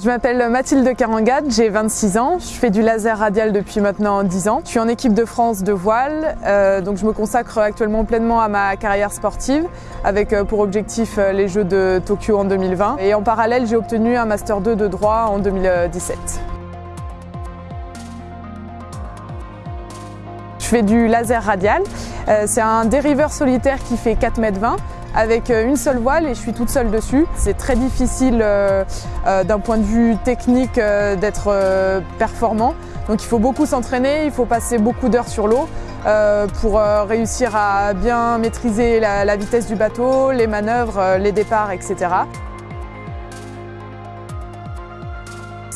Je m'appelle Mathilde Carangade, j'ai 26 ans, je fais du laser radial depuis maintenant 10 ans. Je suis en équipe de France de voile, euh, donc je me consacre actuellement pleinement à ma carrière sportive avec euh, pour objectif euh, les Jeux de Tokyo en 2020. Et en parallèle, j'ai obtenu un Master 2 de droit en 2017. Fais du laser radial, c'est un dériveur solitaire qui fait 4 m 20 avec euh, une seule voile et je suis toute seule dessus. C'est très difficile euh, euh, d'un point de vue technique d'être performant. Donc il faut beaucoup s'entraîner, il faut passer beaucoup d'heures sur l'eau pour réussir à bien maîtriser la, vitesse du bateau, les manœuvres, les départs, etc.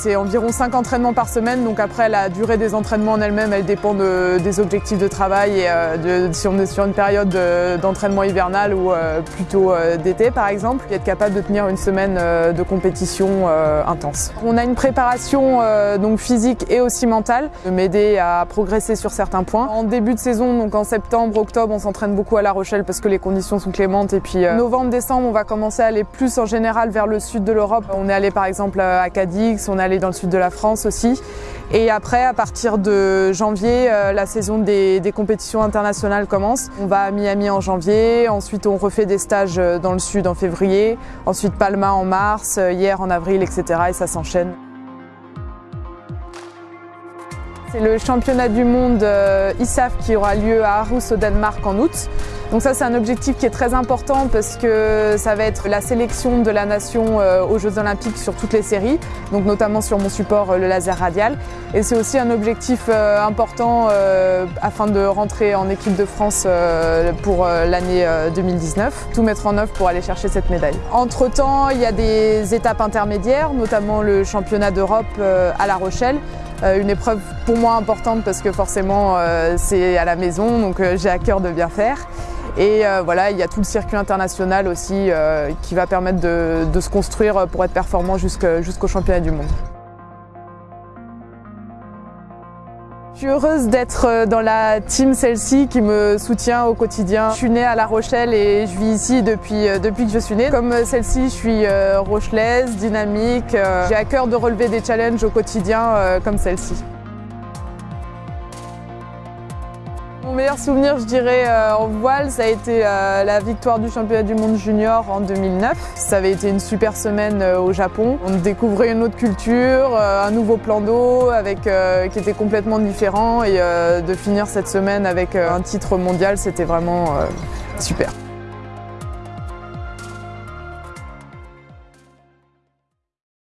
C'est environ 5 entraînements par semaine, donc après la durée des entraînements en elle-même, elle dépend des objectifs de travail et euh, si on est sur une période d'entraînement hivernal ou euh, plutôt euh, d'été par exemple, et être capable de tenir une semaine de compétition intense. On a une préparation donc physique et aussi mentale, de m'aider à progresser sur certains points. En début de saison, donc en septembre, octobre, on s'entraîne beaucoup à La Rochelle parce que les conditions sont clémentes et puis novembre, décembre, on va commencer à aller plus en général vers le sud de l'Europe. On est allé par exemple à Cadix, on est dans le sud de la France aussi. Et après, à partir de janvier, euh, la saison des, compétitions internationales commence. On va à Miami en janvier, ensuite on refait des stages euh, dans le sud en février, ensuite Palma en mars, euh, hier en avril, etc. Et ça s'enchaîne. C'est le championnat du monde ISAF qui aura lieu à Aarhus au Danemark en août. Donc ça c'est un objectif qui est très important parce que ça va être la sélection de la nation euh, aux Jeux Olympiques sur toutes les séries, donc notamment sur mon support euh, le laser radial. Et c'est aussi un objectif euh, important afin de rentrer en équipe de France pour l'année 2019, tout mettre en œuvre pour aller chercher cette médaille. Entre temps, il y a des étapes intermédiaires, notamment le championnat d'Europe à La Rochelle, une épreuve pour moi importante parce que forcément c'est à la maison, donc j'ai à cœur de bien faire. Et euh, voilà, il y a tout le circuit international aussi euh, qui va permettre de, se construire pour être performant jusqu'au championnat du monde. Suis heureuse d'être euh, dans la team celle-ci qui me soutient au quotidien. Je suis née à La Rochelle et je vis ici depuis, depuis que je suis née. Comme celle-ci, je suis rochelaise, dynamique. J'ai à cœur de relever des challenges au quotidien comme celle-ci. Mon meilleur souvenir, je dirais, euh, en voile, ça a été euh, la victoire du championnat du monde junior en 2009. Ça avait été une super semaine euh, au Japon. On découvrait une autre culture, un nouveau plan d'eau qui était complètement différent et de finir cette semaine avec un titre mondial, c'était vraiment super.